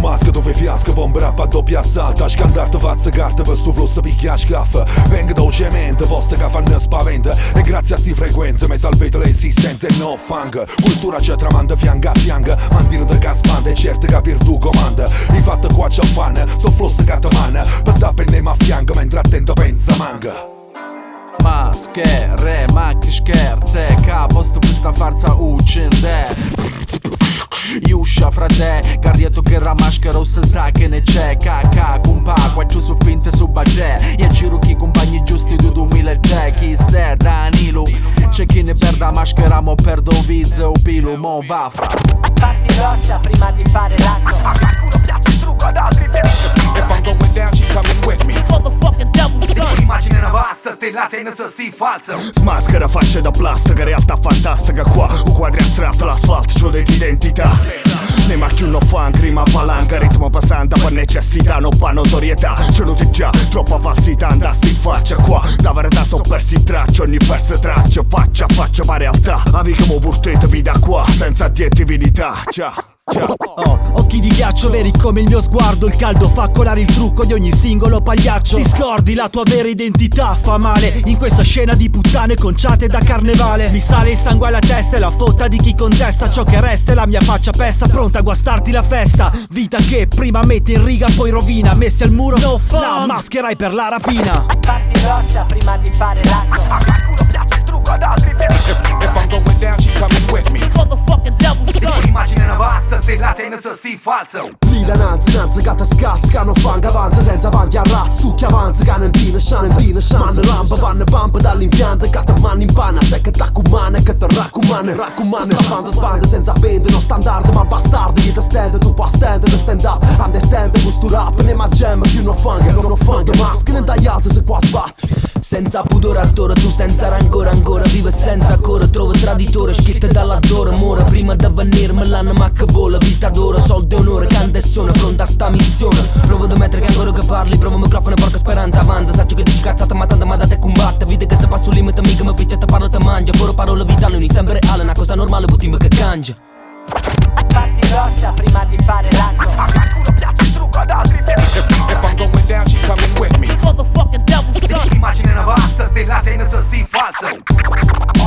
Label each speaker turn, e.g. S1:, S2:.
S1: maschera tu fai fiasco Bomba rap a doppia assalto Scandarte fazza carta per sto flusso picchia scaffa Venga dolcemente, posta che fanno spaventa. E grazie a sti frequenze mi salvete l'esistenza e no fang Cultura c'è tramanda fianca a fianca Mandino da caspanda e certo capir tu comanda. I fatti qua c'è fan, so flusso che te manna Per da penne a fianco mentre attento pensa manga.
S2: Maschere, ma che scherze Capo sto questa farsa uccende Iuscia frate, carrietto che la maschera se sa che ne c'è Caca, compa, qua c'è su finte su bagè E giro chi compagni giusti du 2003 Chi se Danilo C'è chi ne perda maschera, mo perdo vizzo o pilo, mo va fra Fatti
S3: rossa prima di fare l'asso A
S1: qualcuno piace il trucco ad altri
S4: If I'm
S1: going down, she coming
S4: with me.
S5: Motherfucking devil son.
S1: Immagine una vasta stella senza sì falsa
S6: Smaschera facce da plastica, realtà fantastica qua Un quadri astratto, l'asfalto, c'ho d'identità Ne macchi un funk, rima palanca, ritmo passante per necessità, non per notorietà. C'è nuti già, troppa falsità, andasti in faccia qua. Da verità so persi il traccio, ogni perso traccia Faccia a faccia ma realtà, avi che mo da qua Senza addiettività, ciao Oh,
S7: occhi di ghiaccio veri come il mio sguardo. Il caldo fa colare il trucco di ogni singolo pagliaccio. Ti scordi la tua vera identità, fa male. In questa scena di puttane conciate da carnevale. Mi sale il sangue alla testa e la fotta di chi contesta. Ciò che resta è la mia faccia pesta Pronta a guastarti la festa. Vita che prima mette in riga poi rovina. Messi al muro, no fun. la mascherai per la rapina.
S3: Fatti rossa prima di fare l'asso. A qualcuno piace il trucco ad altri
S4: If I'm going down, she
S1: falsa
S8: Milan anzi, nanzi, gata scazz, cano fanga avanza senza panchi a razzo Tu che avanza, cano in pina chance, pina chance Rampa, vanno pampa dall'impianto, cata mano in panna Te che t'accumane, che te raccumane, raccumane Sta banda spanda senza pente, non standard ma bastardo Chi te stende, tu puoi stendere, stand up Understand, questo rap, ne ma gem, più non fanga, non fanga Maschere tagliate se qua sbatti.
S9: Senza pudore attore, tu senza rancore ancora Vive senza cuore, trovo traditore Schiette dall'attore, muore banir ma che vola Vita d'oro, soldi e onore, canta e sono pronta a sta missione. Provo da mettere che ancora che parli, provo microfono e porca speranza Avanza, saccio che dici cazzata ma tanta ma date combatte. Vide che se passo un limite mica mi fece te parlo te mangia. Poro parola vitale, ogni sempre reale, una cosa normale, puttime che cangia.
S3: Fatti rossa prima di fare l'asso. A qualcuno piace il trucco ad
S4: altri E quando going down she coming with me
S5: Motherfucking devil son Immagine una
S1: vasta, stella se non so si falso.